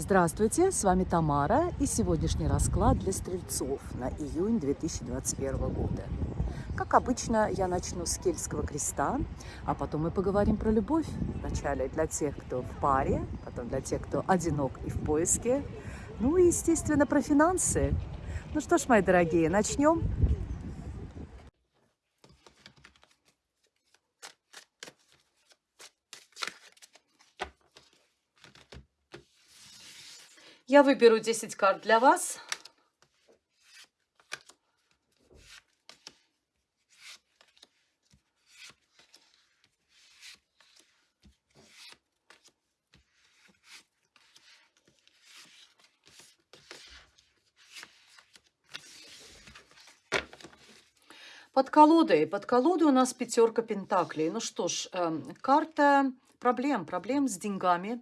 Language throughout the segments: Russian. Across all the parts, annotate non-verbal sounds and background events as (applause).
Здравствуйте, с вами Тамара и сегодняшний расклад для стрельцов на июнь 2021 года. Как обычно, я начну с Кельтского креста, а потом мы поговорим про любовь. Вначале для тех, кто в паре, потом для тех, кто одинок и в поиске, ну и, естественно, про финансы. Ну что ж, мои дорогие, начнем. Я выберу 10 карт для вас. Под колодой. Под колодой у нас пятерка пентаклей. Ну что ж, э, карта проблем. Проблем с деньгами,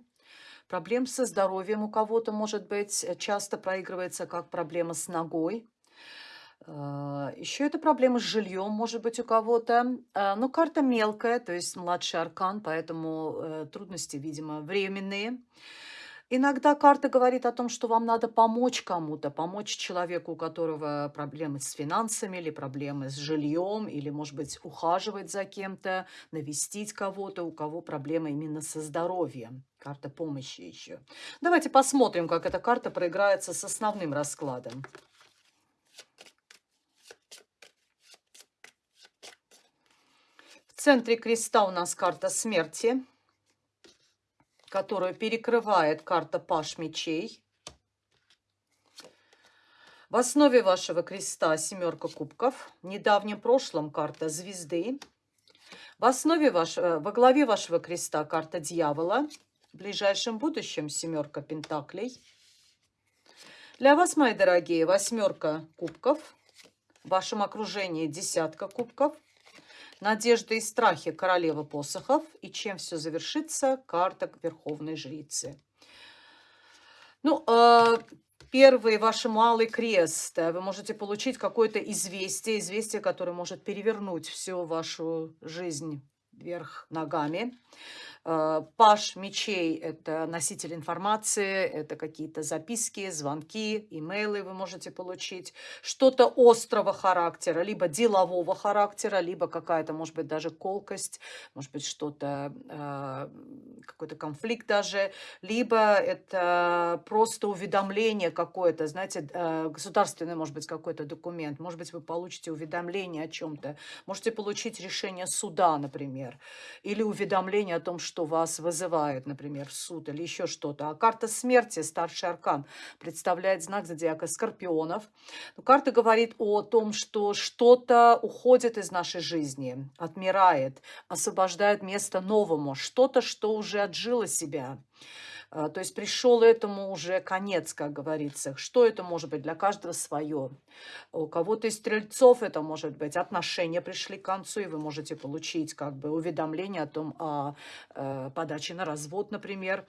Проблем со здоровьем у кого-то, может быть, э, часто проигрывается как проблема с ногой. А, Еще это проблема с жильем, может быть, у кого-то. А, но карта мелкая, то есть младший аркан, поэтому э, трудности, видимо, временные. Иногда карта говорит о том, что вам надо помочь кому-то, помочь человеку, у которого проблемы с финансами или проблемы с жильем, или, может быть, ухаживать за кем-то, навестить кого-то, у кого проблемы именно со здоровьем. Карта помощи еще. Давайте посмотрим, как эта карта проиграется с основным раскладом. В центре креста у нас карта смерти которую перекрывает карта Паш мечей. В основе вашего креста семерка кубков. В недавнем прошлом карта звезды. В основе вашего, во главе вашего креста карта дьявола. В ближайшем будущем семерка пентаклей. Для вас, мои дорогие, восьмерка кубков. В вашем окружении десятка кубков. Надежды и страхи королева посохов. И чем все завершится? Карта Верховной Жрицы. Ну, э, первый ваш малый крест. Вы можете получить какое-то известие, известие, которое может перевернуть всю вашу жизнь вверх ногами. Э, Паш мечей – это носитель информации, это какие-то записки, звонки, имейлы вы можете получить. Что-то острого характера, либо делового характера, либо какая-то, может быть, даже колкость, может быть, что-то, э, какой-то конфликт даже. Либо это просто уведомление какое-то, знаете, э, государственный, может быть, какой-то документ. Может быть, вы получите уведомление о чем-то. Можете получить решение суда, например. Или уведомление о том, что вас вызывают, например, в суд или еще что-то. А карта смерти, старший аркан, представляет знак зодиака Скорпионов. Но карта говорит о том, что что-то уходит из нашей жизни, отмирает, освобождает место новому, что-то, что уже отжило себя. А, то есть пришел этому уже конец, как говорится. Что это может быть? Для каждого свое. У кого-то из стрельцов это может быть отношения пришли к концу, и вы можете получить как бы уведомление о том, о, о э, подаче на развод, например.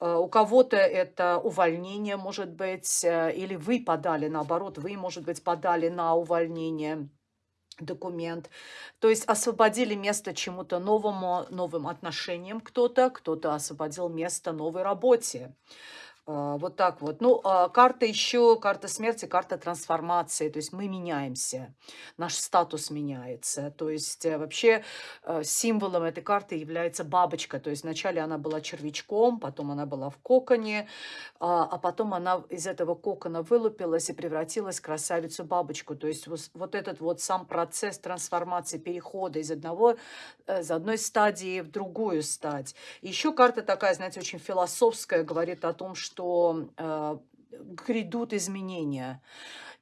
А, у кого-то это увольнение может быть, э, или вы подали, наоборот, вы, может быть, подали на увольнение документ. То есть освободили место чему-то новому, новым отношениям кто-то, кто-то освободил место новой работе. А, вот так вот. Ну, а, карта еще, карта смерти, карта трансформации. То есть мы меняемся, наш статус меняется. То есть э, вообще э, символом этой карты является бабочка. То есть вначале она была червячком, потом она была в коконе, а, а потом она из этого кокона вылупилась и превратилась в красавицу-бабочку. То есть вот этот вот сам процесс трансформации, перехода из одного, э, из одной стадии в другую стадь. Еще карта такая, знаете, очень философская, говорит о том, что что э, грядут изменения.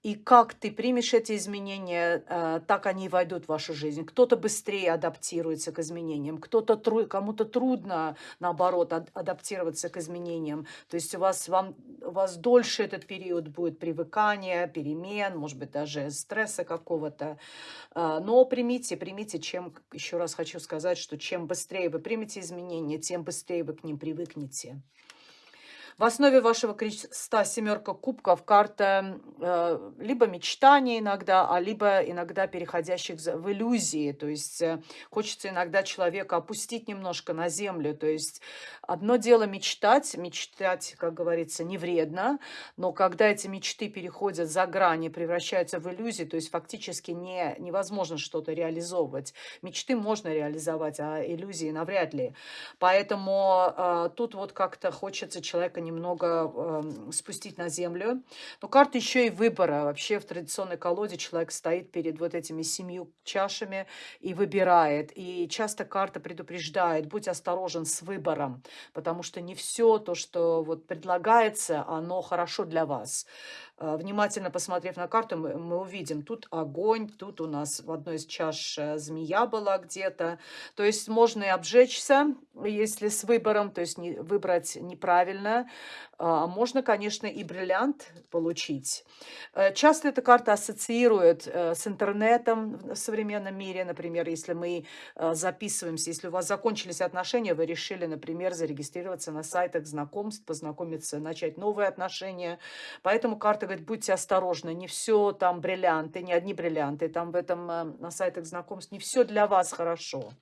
И как ты примешь эти изменения, э, так они и войдут в вашу жизнь. Кто-то быстрее адаптируется к изменениям, кто-то тру кому-то трудно, наоборот, ад адаптироваться к изменениям. То есть у вас, вам, у вас дольше этот период будет привыкания, перемен, может быть, даже стресса какого-то. Э, но примите, примите, чем, еще раз хочу сказать, что чем быстрее вы примете изменения, тем быстрее вы к ним привыкнете. В основе вашего креста семерка кубков, карта э, либо мечтаний иногда, а либо иногда переходящих в иллюзии. То есть э, хочется иногда человека опустить немножко на землю. То есть одно дело мечтать, мечтать, как говорится, не вредно, но когда эти мечты переходят за грани, превращаются в иллюзии, то есть фактически не, невозможно что-то реализовывать. Мечты можно реализовать, а иллюзии навряд ли. Поэтому э, тут вот как-то хочется человека немного э, спустить на землю. Но карта еще и выбора. Вообще в традиционной колоде человек стоит перед вот этими семью чашами и выбирает. И часто карта предупреждает, будь осторожен с выбором, потому что не все то, что вот предлагается, оно хорошо для вас. Э, внимательно посмотрев на карту, мы, мы увидим, тут огонь, тут у нас в одной из чаш э, змея была где-то. То есть можно и обжечься, если с выбором, то есть не, выбрать неправильно. А можно, конечно, и бриллиант получить. Э, часто эта карта ассоциирует с интернетом в современном мире. Например, если мы записываемся, если у вас закончились отношения, вы решили, например, зарегистрироваться на сайтах знакомств, познакомиться, начать новые отношения. Поэтому карта говорит, будьте осторожны, не все там бриллианты, не одни бриллианты, там в этом э, на сайтах знакомств не все для вас хорошо.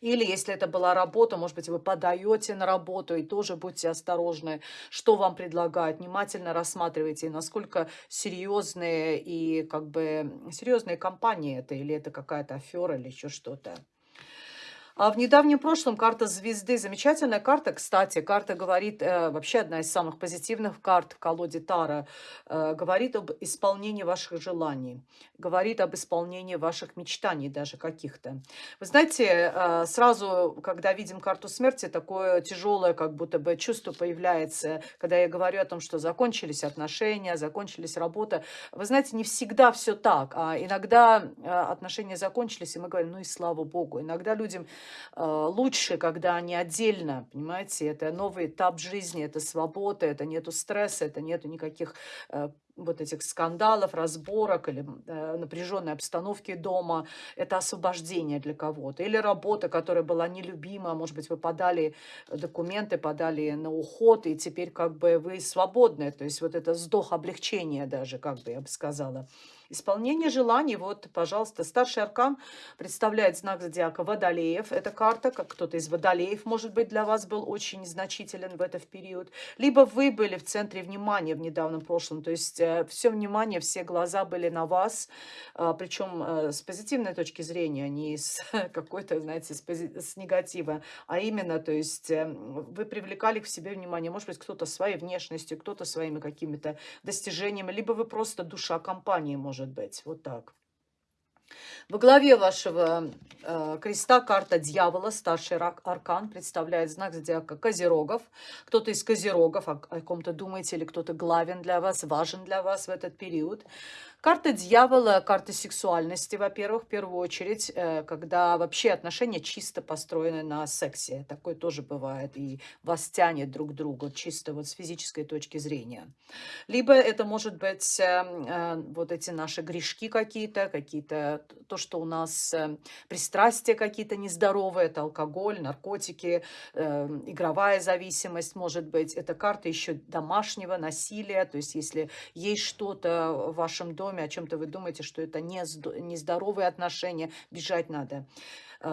Или если это была работа, может быть, вы подаете на работу, и тоже будьте осторожны, что вам предлагают. Внимательно рассматривайте, насколько серьезные и как бы серьезные компании это, или это какая-то афера, или еще что-то. А в недавнем прошлом карта звезды, замечательная карта, кстати, карта говорит, э, вообще одна из самых позитивных карт в колоде Тара, э, говорит об исполнении ваших желаний, говорит об исполнении ваших мечтаний даже каких-то. Вы знаете, э, сразу, когда видим карту смерти, такое тяжелое как будто бы чувство появляется, когда я говорю о том, что закончились отношения, закончились работа. Вы знаете, не всегда все так, а иногда э, отношения закончились, и мы говорим, ну и слава богу. Иногда людям лучше, когда они отдельно, понимаете, это новый этап жизни, это свобода, это нету стресса, это нету никаких э, вот этих скандалов, разборок или э, напряженной обстановки дома, это освобождение для кого-то. Или работа, которая была нелюбима, может быть, вы подали документы, подали на уход, и теперь как бы вы свободны. То есть вот это вздох облегчения даже, как бы я бы сказала. Исполнение желаний. Вот, пожалуйста, старший аркан представляет знак зодиака Водолеев. Эта карта, как кто-то из Водолеев, может быть, для вас был очень значителен в этот период. Либо вы были в центре внимания в недавнем прошлом. То есть э, все внимание, все глаза были на вас. Э, причем э, с позитивной точки зрения, не с (laughs) какой-то, знаете, с, с негатива. А именно, то есть э, вы привлекали к себе внимание. Может быть, кто-то своей внешностью, кто-то своими какими-то достижениями. Либо вы просто душа компании, может может быть. Вот так. Во главе вашего э, креста карта дьявола, старший рак, аркан, представляет знак зодиака Козерогов. Кто-то из Козерогов, о, о ком-то думаете, или кто-то главен для вас, важен для вас в этот период. Карта дьявола, карта сексуальности, во-первых, в первую очередь, э, когда вообще отношения чисто построены на сексе. Такое тоже бывает, и вас тянет друг к другу, чисто вот с физической точки зрения. Либо это может быть э, э, вот эти наши грешки какие-то, какие-то, то, что у нас пристрастия какие-то нездоровые, это алкоголь, наркотики, игровая зависимость может быть. Это карта еще домашнего насилия, то есть если есть что-то в вашем доме, доме, о чем-то вы думаете, что это не нездоровые отношения, бежать надо э,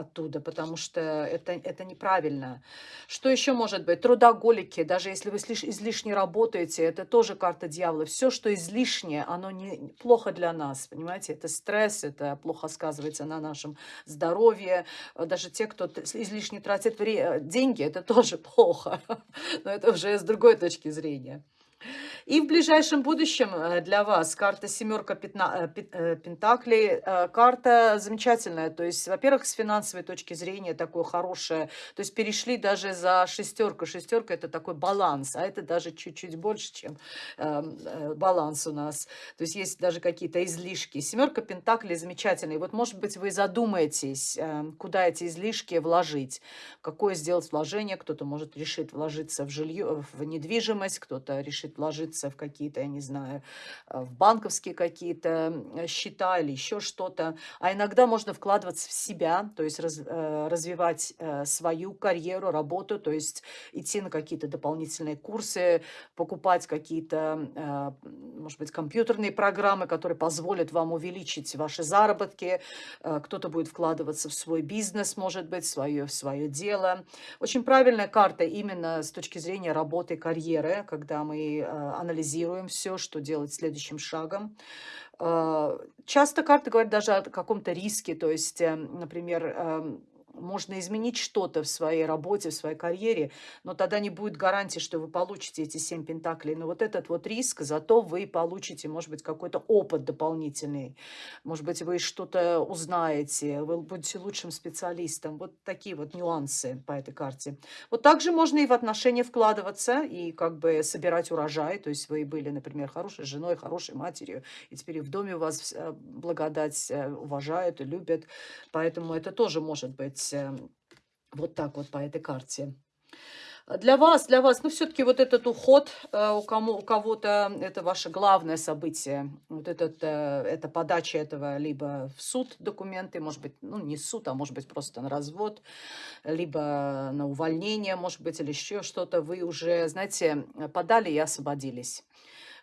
оттуда, потому что это, это неправильно. Что еще может быть? Трудоголики, даже если вы излишне работаете, это тоже карта дьявола. Все, что излишнее, оно не, плохо для нас, понимаете? Это стресс, это плохо сказывается на нашем здоровье. Даже те, кто излишне тратит деньги, это тоже (laughs) плохо. Но это уже с другой точки зрения. И в ближайшем будущем э, для вас карта семерка э, э, пентаклей, карта замечательная. То есть, во-первых, с финансовой точки зрения такое хорошее. То есть перешли даже за шестерку. Шестерка это такой баланс, а это даже чуть-чуть больше, чем эм, баланс у нас. То есть есть даже какие-то излишки. Семерка пентаклей замечательная. И вот, может быть, вы задумаетесь, эм, куда эти излишки вложить. Какое сделать вложение. Кто-то может решить вложиться в жилье, в недвижимость, кто-то решит вложиться вкладываться в какие-то, я не знаю, э, в банковские какие-то счета или еще что-то. А иногда можно вкладываться в себя, то есть раз, э, развивать э, свою карьеру, работу, то есть идти на какие-то дополнительные курсы, покупать какие-то, может быть, компьютерные программы, которые позволят вам увеличить ваши заработки. Кто-то будет вкладываться в свой бизнес, может быть, в свое, в свое дело. Очень правильная карта именно с точки зрения работы, карьеры, когда мы анализируем все, что делать следующим шагом. Э, часто карты говорят даже о каком-то риске, то есть, э, например, эм, можно изменить что-то в своей работе, в своей карьере, но тогда не будет гарантии, что вы получите эти семь пентаклей. Но вот этот вот риск, зато вы получите, может быть, какой-то опыт дополнительный. Может быть, вы что-то узнаете, вы будете лучшим специалистом. Вот такие вот нюансы по этой карте. Вот также можно и в отношения вкладываться, и как бы собирать урожай. То есть вы были, например, хорошей женой, хорошей матерью, и теперь в доме вас э, благодать э, уважают и любят. Поэтому это тоже может быть эм, вот так вот по этой карте. Для вас, для вас, ну, все-таки вот этот уход э, у, кому, у кого-то, это ваше главное событие. Вот этот, э, это подача этого либо в суд документы, может быть, ну, не суд, а может быть, просто на развод, либо на увольнение, может быть, или еще что-то. Вы уже, знаете, подали и освободились.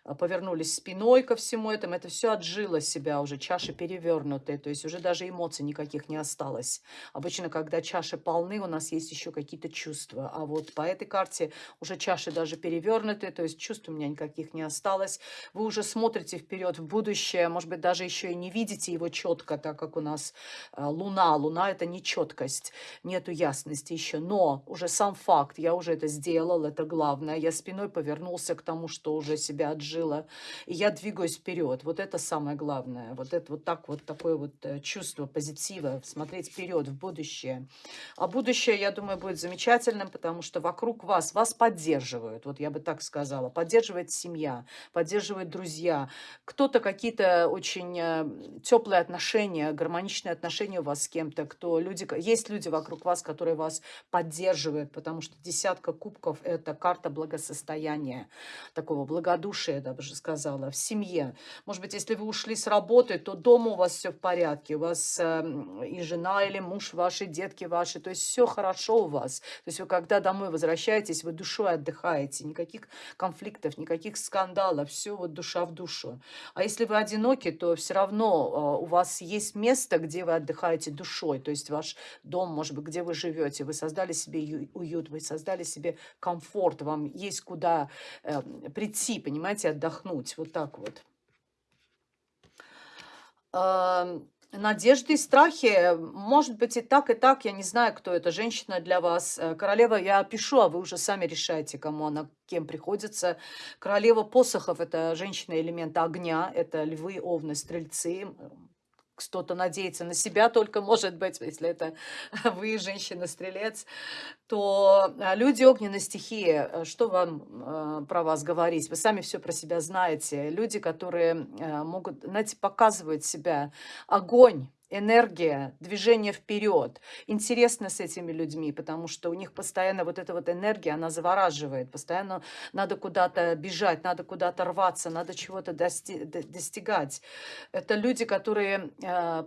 А, повернулись спиной ко всему этому, это все отжило себя уже, чаши перевернутые, то есть уже даже эмоций никаких не осталось. Обычно, когда чаши полны, у нас есть еще какие-то чувства, а вот по этой карте уже чаши даже перевернутые, то есть чувств у меня никаких не осталось. Вы уже смотрите вперед в будущее, может быть, даже еще и не видите его четко, так как у нас а, луна. Луна – это не четкость, нету ясности еще, но уже сам факт, я уже это сделал, это главное. Я спиной повернулся к тому, что уже себя отжил жила, и я двигаюсь вперед. Вот это самое главное. Вот это вот так вот такое вот э, чувство позитива, смотреть вперед, в будущее. А будущее, я думаю, будет замечательным, потому что вокруг вас, вас поддерживают, вот я бы так сказала, поддерживает семья, поддерживают друзья. Кто-то какие-то очень э, теплые отношения, гармоничные отношения у вас с кем-то, кто люди, есть люди вокруг вас, которые вас поддерживают, потому что десятка кубков – это карта благосостояния, такого благодушия, даже сказала, в семье. Может быть, если вы ушли с работы, то дома у вас все в порядке. У вас э, и жена, или муж ваши, детки ваши. То есть все хорошо у вас. То есть вы когда домой возвращаетесь, вы душой отдыхаете. Никаких конфликтов, никаких скандалов. Все вот душа в душу. А если вы одиноки, то все равно э, у вас есть место, где вы отдыхаете душой. То есть ваш дом, может быть, где вы живете. Вы создали себе уют, вы создали себе комфорт. Вам есть куда э, прийти, понимаете, отдохнуть. Вот так вот. Надежды и страхи, может быть и так, и так, я не знаю, кто эта женщина для вас. Э, королева я пишу, а вы уже сами решаете, кому она, кем приходится. Королева посохов – это женщина элемента огня, это львы, овны, стрельцы, кто-то надеется на себя только, может быть, если это (laughs) вы, женщина-стрелец, то а, люди огненной стихии, э, что вам э, про вас говорить? Вы сами все про себя знаете. Люди, которые э, могут, знаете, показывать себя. Огонь энергия, движение вперед. Интересно с этими людьми, потому что у них постоянно вот эта вот энергия, она завораживает. Постоянно надо куда-то бежать, надо куда-то рваться, надо чего-то дости достигать. Это люди, которые э,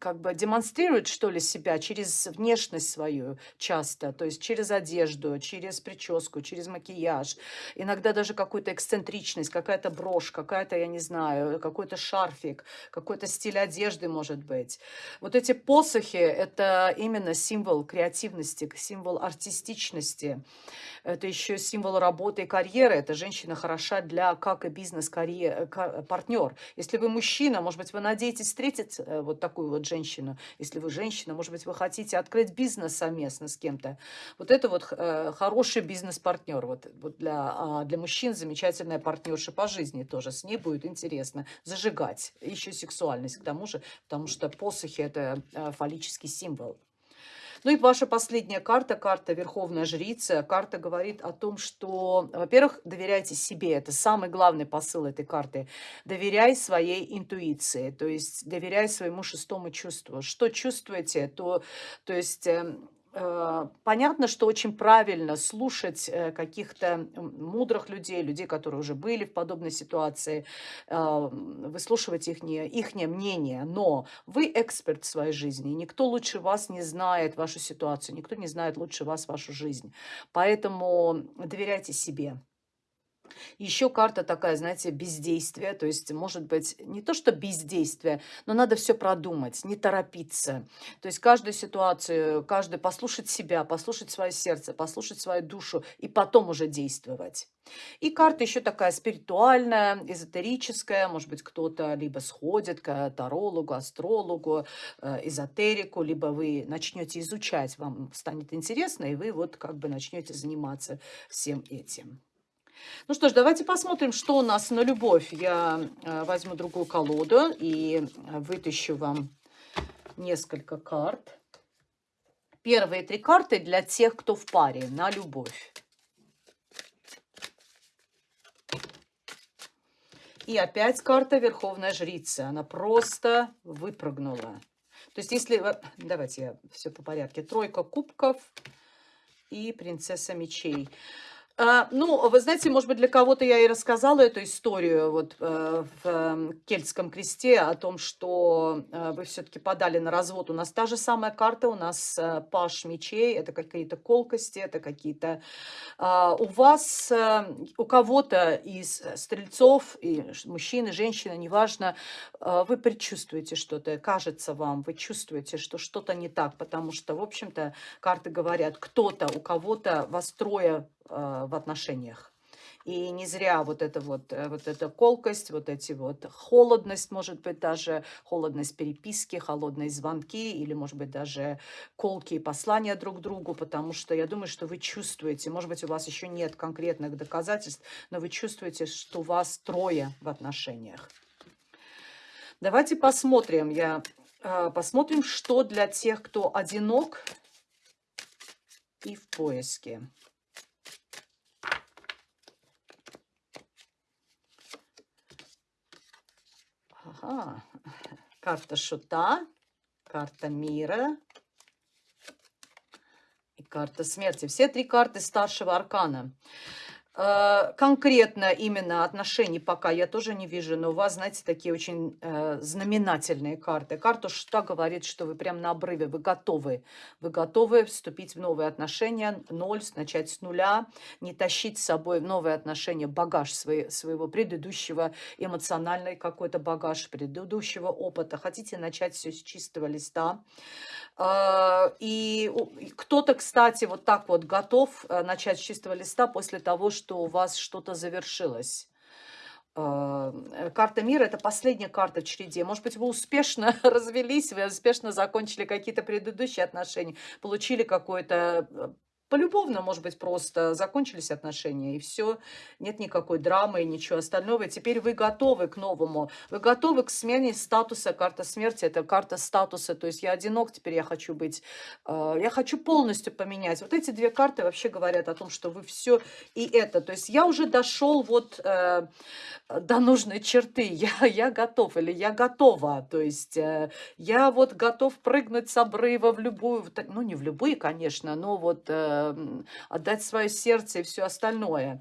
как бы демонстрирует, что ли, себя через внешность свою часто, то есть через одежду, через прическу, через макияж, иногда даже какую-то эксцентричность, какая-то брошь, какая-то, я не знаю, какой-то шарфик, какой-то стиль одежды, может быть. Вот эти посохи – это именно символ креативности, символ артистичности, это еще символ работы и карьеры. Эта женщина хороша для как и бизнес-партнер. Если вы мужчина, может быть, вы надеетесь встретить э, вот такую вот женщину. Если вы женщина, может быть, вы хотите открыть бизнес совместно с кем-то. Вот это вот э, хороший бизнес-партнер. Вот, вот для, а для мужчин замечательная партнерша по жизни тоже. С ней будет интересно зажигать. Еще сексуальность к тому же, потому что посохи – это э, фаллический символ. Ну и ваша последняя карта, карта Верховная Жрица. Карта говорит о том, что, во-первых, доверяйте себе. Это самый главный посыл этой карты. Доверяй своей интуиции, то есть доверяй своему шестому чувству. Что чувствуете, то, то есть... Э, понятно, что очень правильно слушать э, каких-то мудрых людей, людей, которые уже были в подобной ситуации, э, выслушивать их, их мнение. Но вы эксперт в своей жизни, никто лучше вас не знает вашу ситуацию, никто не знает лучше вас вашу жизнь. Поэтому доверяйте себе. Еще карта такая, знаете, бездействие. То есть, может быть, не то, что бездействие, но надо все продумать, не торопиться. То есть, каждую ситуацию, каждый послушать себя, послушать свое сердце, послушать свою душу и потом уже действовать. И карта еще такая спиритуальная, эзотерическая. Может быть, кто-то либо сходит к тарологу, астрологу, э, эзотерику, либо вы начнете изучать, вам станет интересно, и вы вот как бы начнете заниматься всем этим. Ну что ж, давайте посмотрим, что у нас на любовь. Я э, возьму другую колоду и вытащу вам несколько карт. Первые три карты для тех, кто в паре, на любовь. И опять карта Верховная Жрица. Она просто выпрыгнула. То есть если... Давайте я все по порядке. Тройка кубков и принцесса мечей. А, ну, вы знаете, может быть, для кого-то я и рассказала эту историю вот э, в э, Кельтском кресте о том, что э, вы все-таки подали на развод. У нас та же самая карта, у нас э, паш мечей, это какие-то колкости, это какие-то... Э, у вас, э, у кого-то из стрельцов, и мужчин, и женщин, неважно, вы предчувствуете что-то, кажется вам, вы чувствуете, что что-то не так, потому что, в общем-то, карты говорят, кто-то, у кого-то вас трое в отношениях. И не зря вот эта вот, э, вот эта колкость, вот эти вот холодность, может быть, даже холодность переписки, холодные звонки или, может быть, даже колки и послания друг другу, потому что я думаю, что вы чувствуете, может быть, у вас еще нет конкретных доказательств, но вы чувствуете, что вас трое в отношениях. Давайте посмотрим, я, э, посмотрим, что для тех, кто одинок и в поиске. Ага. Карта шута, карта мира и карта смерти. Все три карты старшего аркана. Э, конкретно именно отношений пока я тоже не вижу, но у вас, знаете, такие очень э, знаменательные карты. Карта что говорит, что вы прям на обрыве, вы готовы. Вы готовы вступить в новые отношения, ноль, начать с нуля, не тащить с собой в новые отношения багаж свои, своего предыдущего, эмоциональный какой-то багаж предыдущего опыта. Хотите начать все с чистого листа. Э, и кто-то, кстати, вот так вот готов начать с чистого листа после того, что у вас что-то завершилось. Э, карта мира – это последняя карта в череде. Может быть, вы успешно (laughs) развелись, вы успешно закончили какие-то предыдущие отношения, получили какое-то полюбовно, может быть, просто закончились отношения, и все, нет никакой драмы и ничего остального. И теперь вы готовы к новому, вы готовы к смене статуса. Карта смерти – это карта статуса, то есть я одинок, теперь я хочу быть, э, я хочу полностью поменять. Вот эти две карты вообще говорят о том, что вы все и это. То есть я уже дошел вот э, до нужной черты, (laughs) я, я готов или я готова, то есть э, я вот готов прыгнуть с обрыва в любую, ну не в любые, конечно, но вот отдать свое сердце и все остальное.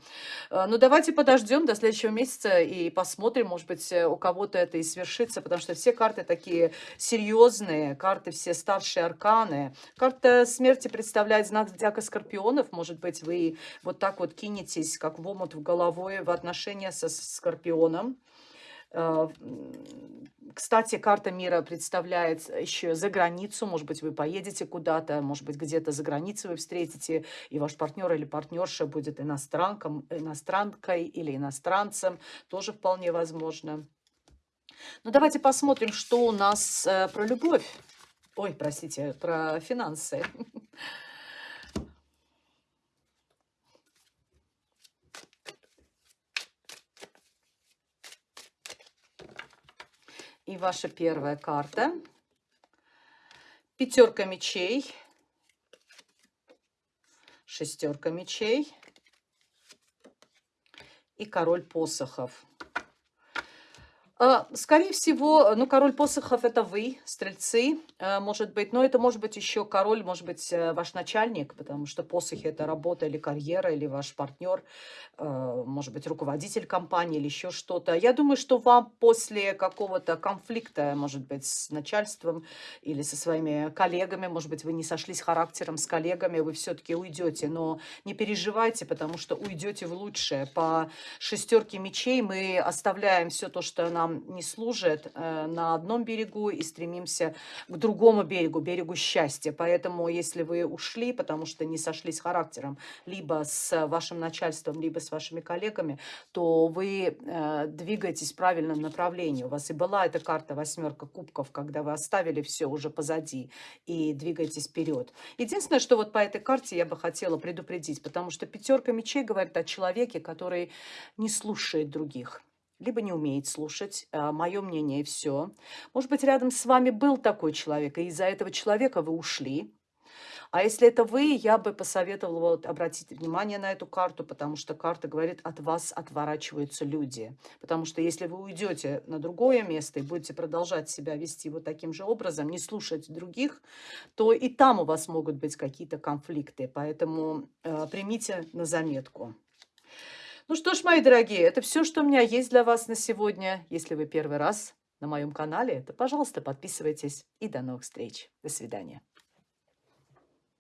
Э, Но ну, давайте подождем до следующего месяца и посмотрим, может быть, э, у кого-то это и свершится, потому что все карты такие серьезные, карты все старшие арканы. Карта смерти представляет знак зодиака скорпионов, может быть, вы вот так вот кинетесь, как в омут в головой в отношения со скорпионом. Э, кстати, карта мира представляет еще за границу. Может быть, вы поедете куда-то, может быть, где-то за границей вы встретите, и ваш партнер или партнерша будет иностранком, иностранкой или иностранцем. Тоже вполне возможно. Ну, давайте посмотрим, что у нас э, про любовь. Ой, простите, про финансы. (laughs) И ваша первая карта. Пятерка мечей. Шестерка мечей. И король посохов. А, скорее всего, ну, король посохов- это вы, стрельцы, э, может быть. Но это может быть еще король, может быть, э, ваш начальник, потому что посохи- это работа или карьера, или ваш партнер, э, может быть, руководитель компании или еще что-то. Я думаю, что вам после какого-то конфликта, может быть, с начальством или со своими коллегами, может быть, вы не сошлись характером с коллегами, вы все-таки уйдете, но не переживайте, потому что уйдете в лучшее. По шестерке мечей мы оставляем все то, что нам не служит э, на одном берегу и стремимся к другому берегу, берегу счастья. Поэтому, если вы ушли, потому что не сошлись характером, либо с вашим начальством, либо с вашими коллегами, то вы э, двигаетесь в правильном направлении. У вас и была эта карта восьмерка кубков, когда вы оставили все уже позади и двигаетесь вперед. Единственное, что вот по этой карте я бы хотела предупредить, потому что пятерка мечей говорит о человеке, который не слушает других либо не умеет слушать, а, мое мнение и все. Может быть, рядом с вами был такой человек, и из-за этого человека вы ушли. А если это вы, я бы посоветовала вот, обратить внимание на эту карту, потому что карта говорит, от вас отворачиваются люди. Потому что если вы уйдете на другое место и будете продолжать себя вести вот таким же образом, не слушать других, то и там у вас могут быть какие-то конфликты. Поэтому э, примите на заметку. Ну что ж, мои дорогие, это все, что у меня есть для вас на сегодня. Если вы первый раз на моем канале, то, пожалуйста, подписывайтесь. И до новых встреч. До свидания.